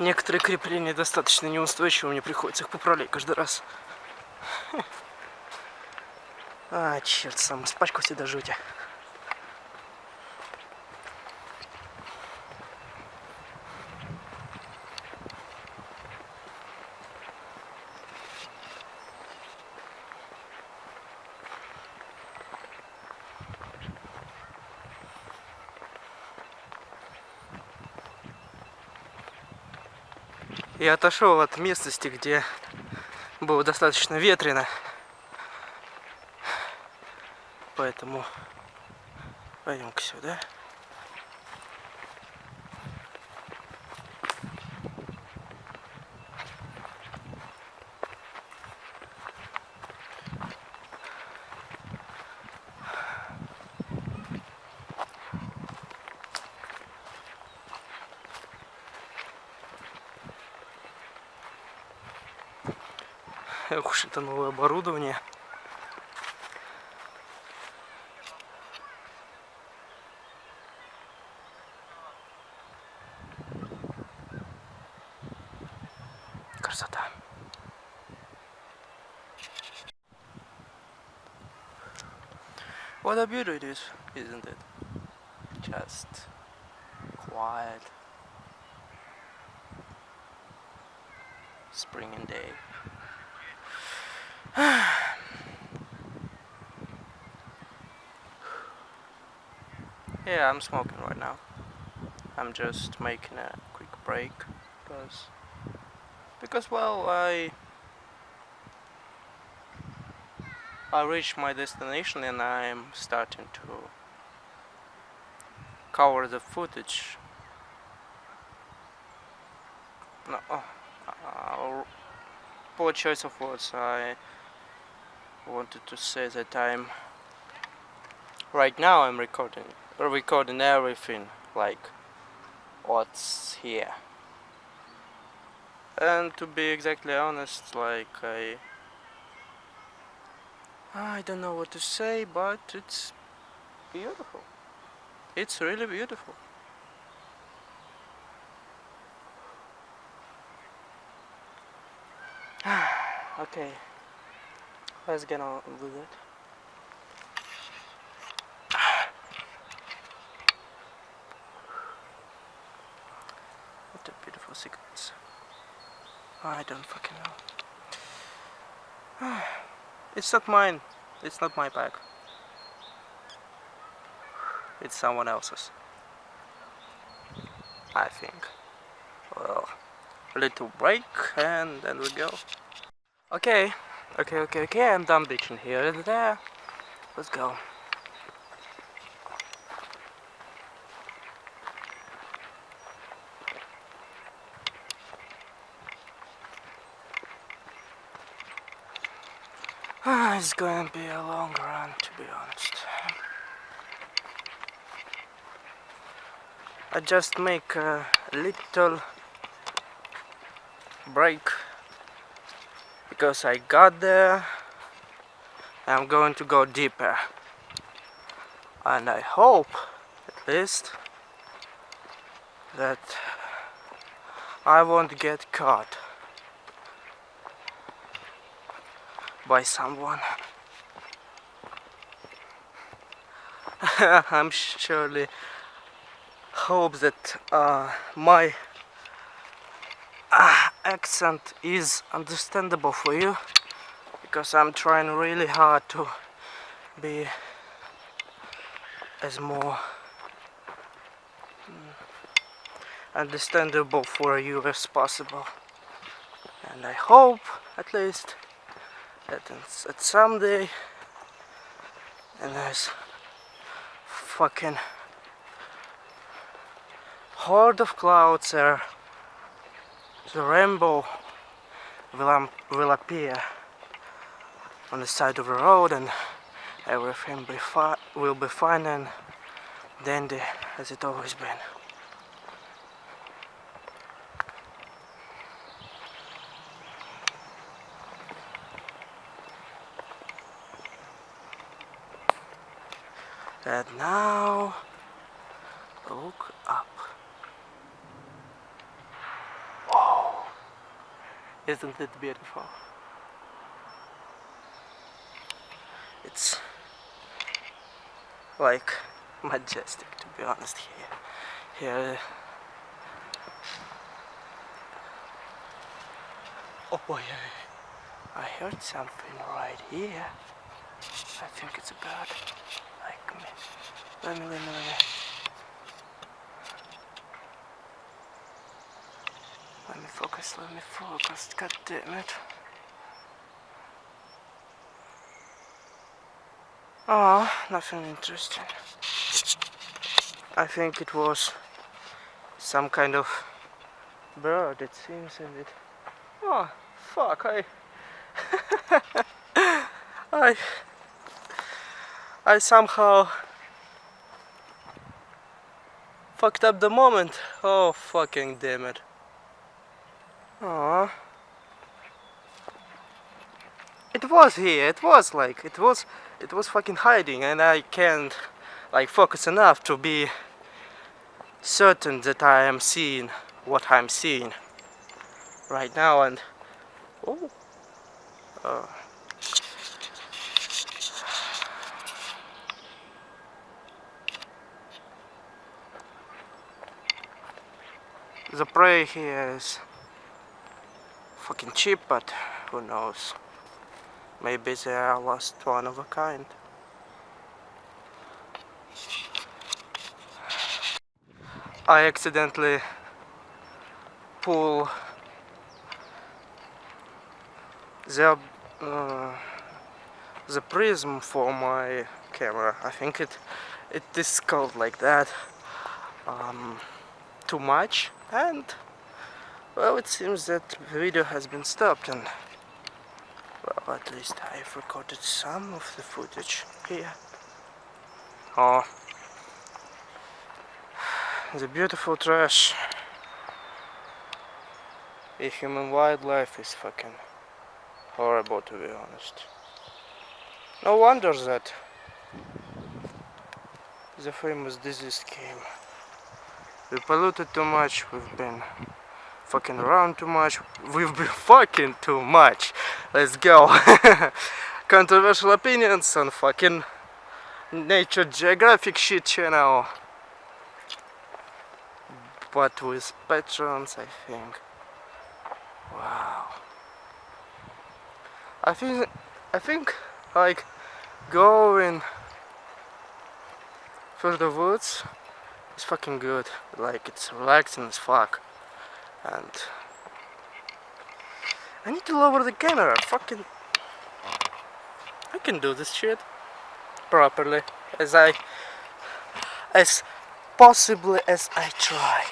Некоторые крепления достаточно неустойчивы, мне приходится их поправлять каждый раз. А, черт сам, испачкался до жути. Я отошел от местности, где было достаточно ветрено. Поэтому пойдем-ка сюда. Эх уж это новое оборудование. Красота. What a beauty it is, isn't it? Just quiet. Spring and day. Yeah, I'm smoking right now. I'm just making a quick break because because well I I reached my destination and I'm starting to cover the footage. No, oh, uh, poor choice of words. I wanted to say that I'm right now I'm recording recording everything like what's here. And to be exactly honest like I I don't know what to say but it's beautiful. It's really beautiful. Okay. Let's get on with it a beautiful sequence I don't fucking know. It's not mine. It's not my bag. It's someone else's. I think. Well a little break and then we go. Okay. Okay okay okay. I'm done bitching here. And there. Let's go Ah, it's going to be a long run to be honest. I just make a little break because I got there. I'm going to go deeper. And I hope, at least, that I won't get caught. By someone. I'm surely hope that uh, my uh, accent is understandable for you because I'm trying really hard to be as more mm, understandable for you as possible and I hope at least that it's, someday and there's fucking horde of clouds there the rainbow will, will appear on the side of the road and everything be will be fine and dandy as it always been. And now look up. Oh, isn't it beautiful? It's like majestic to be honest here. Here Oh boy, I heard something right here. I think it's a bird. Like. Let me, let me, focus, let me focus. God damn it. Oh, nothing interesting. I think it was some kind of bird, it seems, and it... Oh, fuck, I... I... I somehow... Fucked up the moment. Oh, fucking damn it. Oh. It was here, it was like, it was, it was fucking hiding and I can't like focus enough to be certain that I am seeing what I'm seeing right now and oh uh, the prey here is fucking cheap but who knows? Maybe they are last one of a kind. I accidentally pull the uh, the prism for my camera. I think it it is called like that um, too much and well it seems that the video has been stopped and well at least I've recorded some of the footage here. Oh the beautiful trash. A human wildlife is fucking horrible to be honest. No wonder that the famous disease came. We polluted too much, we've been fucking around too much, we've been fucking too much. Let's go. Controversial opinions on fucking Nature Geographic shit channel. But with patrons I think. Wow. I think I think like going through the woods is fucking good. Like it's relaxing as fuck. And I need to lower the camera. Fucking I can do this shit properly as I as possibly as I try.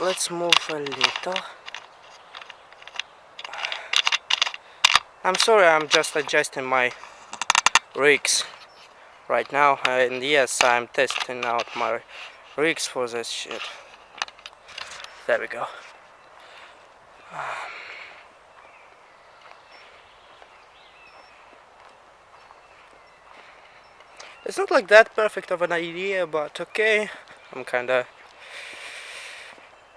Let's move a little. I'm sorry I'm just adjusting my rigs right now uh, and yes I'm testing out my rigs for this shit. There we go. Um, it's not like that perfect of an idea but okay. I'm kinda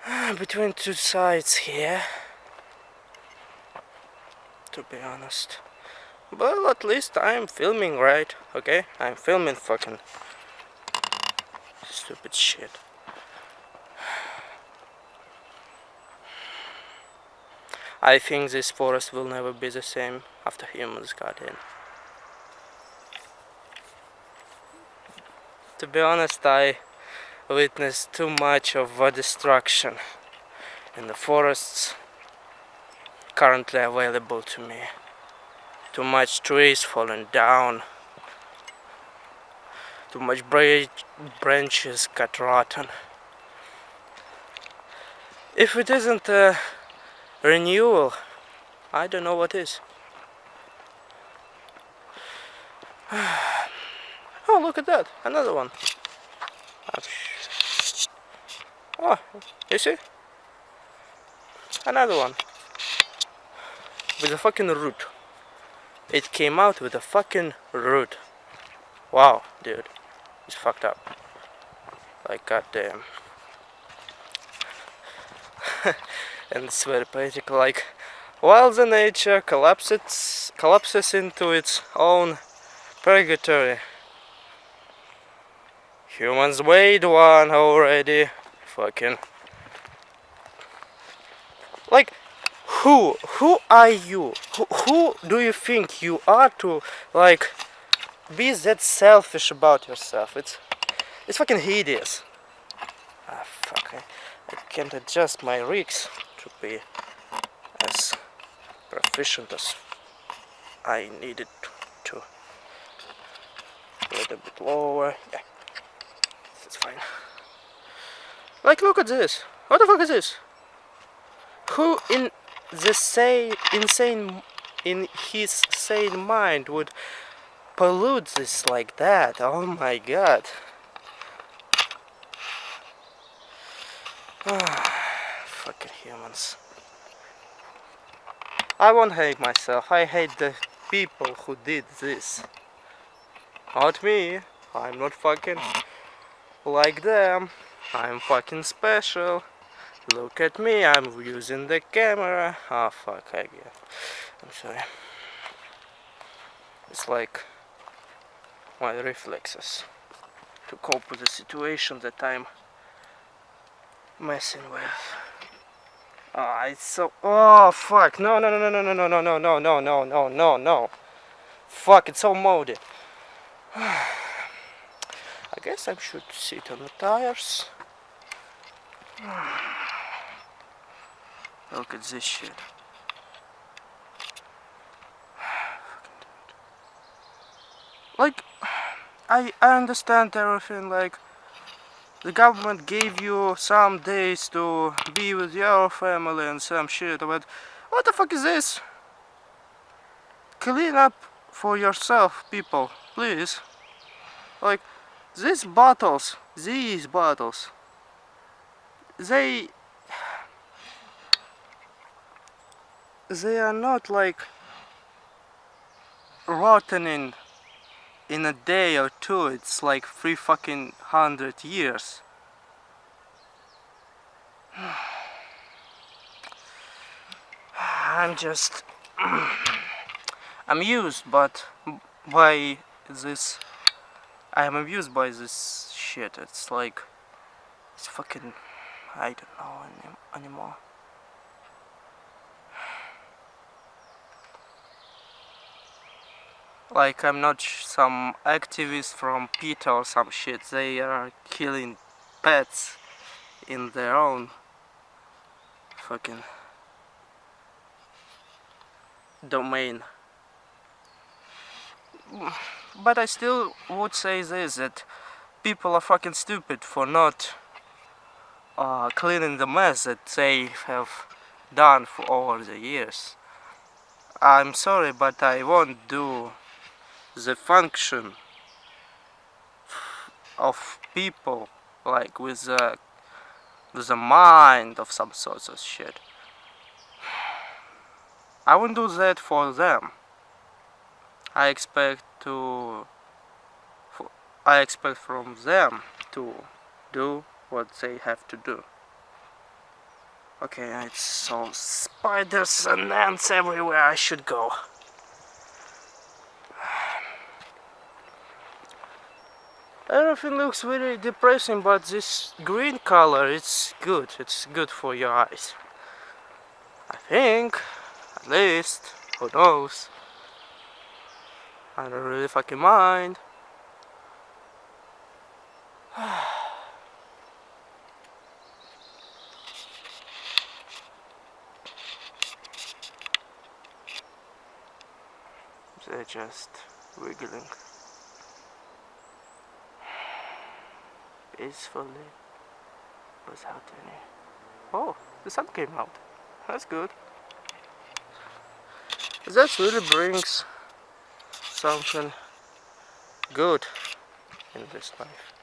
between two sides here to be honest well at least I'm filming right? Okay? I'm filming fucking stupid shit. I think this forest will never be the same after humans got in. To be honest I witnessed too much of destruction in the forests currently available to me. Too much trees falling down, too much branches got rotten. If it isn't a renewal, I don't know what is. oh Oh, look at that. Another one. Oh, you see? Another one. With a fucking root. It came out with a fucking root. Wow, dude. It's fucked up. Like, goddamn. and it's very poetic, like, while the nature collapses, collapses into its own purgatory, humans made one already. Fucking. Like, who? Who are you? Who, who do you think you are to, like, be that selfish about yourself? It's, it's fucking hideous. Ah, fuck. I, I can't adjust my rigs to be as proficient as I needed to. A little bit lower. Yeah, that's fine. Like, look at this. What the fuck is this? Who in the sane, insane, in his sane mind would pollute this like that? Oh my god. Fucking humans. I won't hate myself. I hate the people who did this. Not me. I'm not fucking like them. I'm fucking special. Look at me, I'm using the camera. Oh fuck, I get. I'm sorry. It's like my reflexes to cope with the situation that I'm messing with. Oh, it's so. Oh, fuck. No, no, no, no, no, no, no, no, no, no, no, no, no, no. Fuck, it's so molded. I guess I should sit on the tires. Look at this shit. Like, I, I understand everything, like, the government gave you some days to be with your family and some shit, but what the fuck is this? Clean up for yourself, people, please. Like, these bottles, these bottles, they... They are not like rotting in a day or two. It's like three fucking hundred years. I'm just amused but by this I am amused by this shit. It's like it's fucking I don't know any, anymore. Like I'm not some activist from PETA or some shit. They are killing pets in their own fucking domain. But I still would say this that people are fucking stupid for not uh, cleaning the mess that they have done for over the years. I'm sorry but I won't do the function of people like with a with a mind of some sorts of shit. I won't do that for them. I expect to I expect from them to do what they have to do. Okay it's so spiders and ants everywhere. I should go. Everything looks very depressing but this green color it's good. It's good for your eyes. I think at least who knows? I don't really fucking mind they're just wiggling peacefully without any... Oh, the sun came out. That's good. That really brings something good in this life.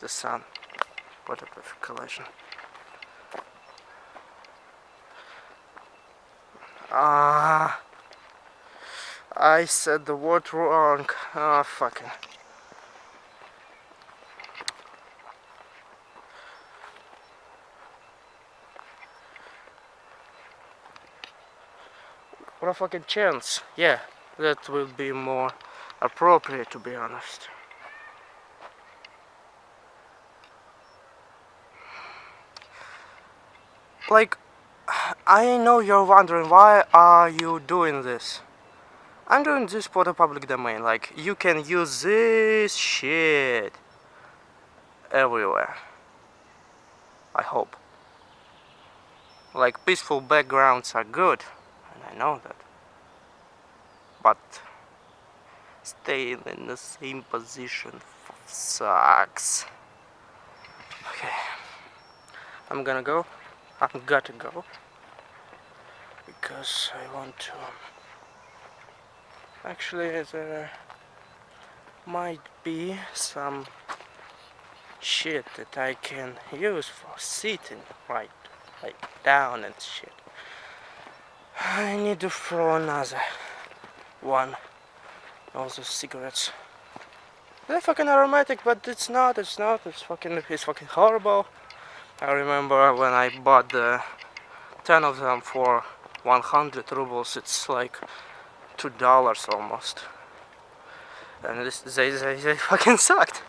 The sun. What a perfect collision. Ah, I said the word wrong. Oh, fucking. What a fucking chance. Yeah, that will be more appropriate to be honest. Like, I know you're wondering why are you doing this? I'm doing this for the public domain, like, you can use this shit everywhere. I hope. Like, peaceful backgrounds are good. And I know that. But staying in the same position sucks. Okay. I'm gonna go. I'm gotta go. Because I want to... Um, Actually, there might be some shit that I can use for sitting right, like down and shit. I need to throw another one. Also cigarettes. They're fucking aromatic, but it's not, it's not, it's fucking, it's fucking horrible. I remember when I bought the 10 of them for 100 rubles, it's like $2 almost. And this, they, they, they fucking sucked.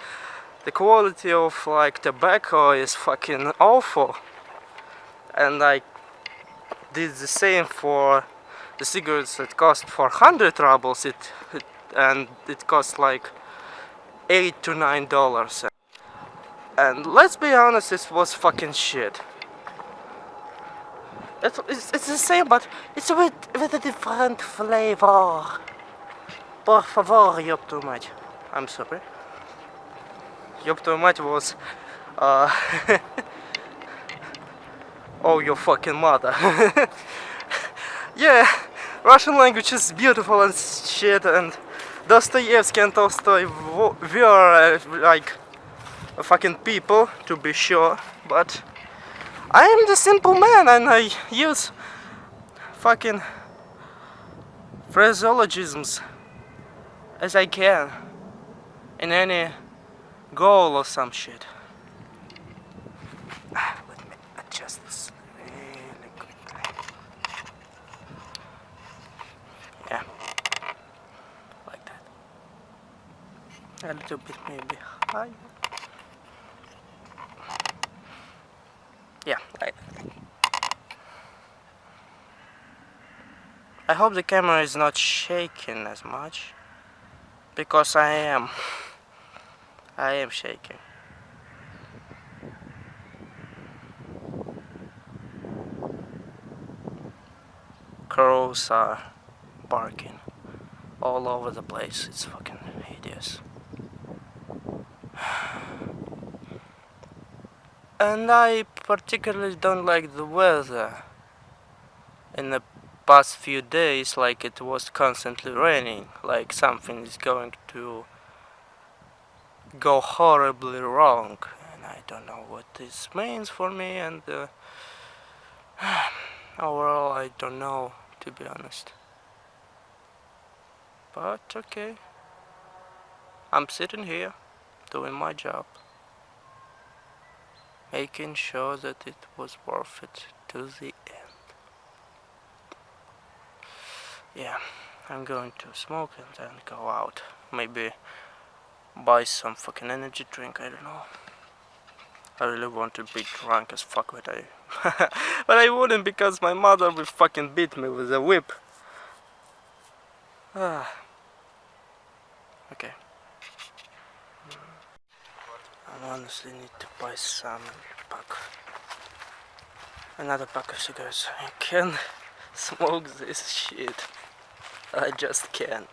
The quality of like tobacco is fucking awful. And like did the same for the cigarettes that cost 400 rubles it, it and it cost like 8 to 9 dollars and let's be honest this was fucking shit it's, it's, it's the same but it's with, with a different flavor por favor ёб too much I'm sorry ёб too much was uh, oh your fucking mother yeah Russian language is beautiful and shit and Dostoevsky and Tolstoy were uh, like fucking people to be sure but I am the simple man and I use fucking phraseologisms as I can in any goal or some shit. Ah, yeah, like that. Let's little bit maybe higher yeah. Like I hope the camera is not shaking as much because I am. I am shaking. Crows are barking all over the place. It's fucking hideous and I particularly don't like the weather. In the past few days, like it was constantly raining, like something is going to go horribly wrong. And I don't know what this means for me, and uh, overall, I don't know, to be honest. But okay, I'm sitting here doing my job making sure that it was worth it to the end. Yeah, I'm going to smoke and then go out. Maybe buy some fucking energy drink, I don't know. I really want to be drunk as fuck, but I... but I wouldn't because my mother will fucking beat me with a whip. Ah. Okay. I honestly need to buy some pack. Another pack of cigarettes. I can smoke this shit. I just can't.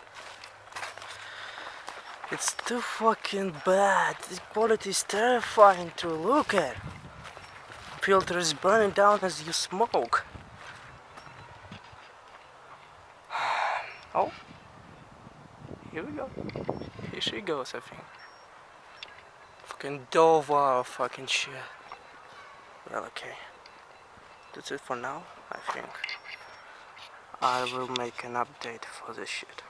It's too fucking bad. The quality is terrifying to look at. Filter is burning down as you smoke. Oh, here we go. Here she goes, I think. Fucking Dover fucking shit. Well, okay. That's it for now, I think. I will make an update for this shit.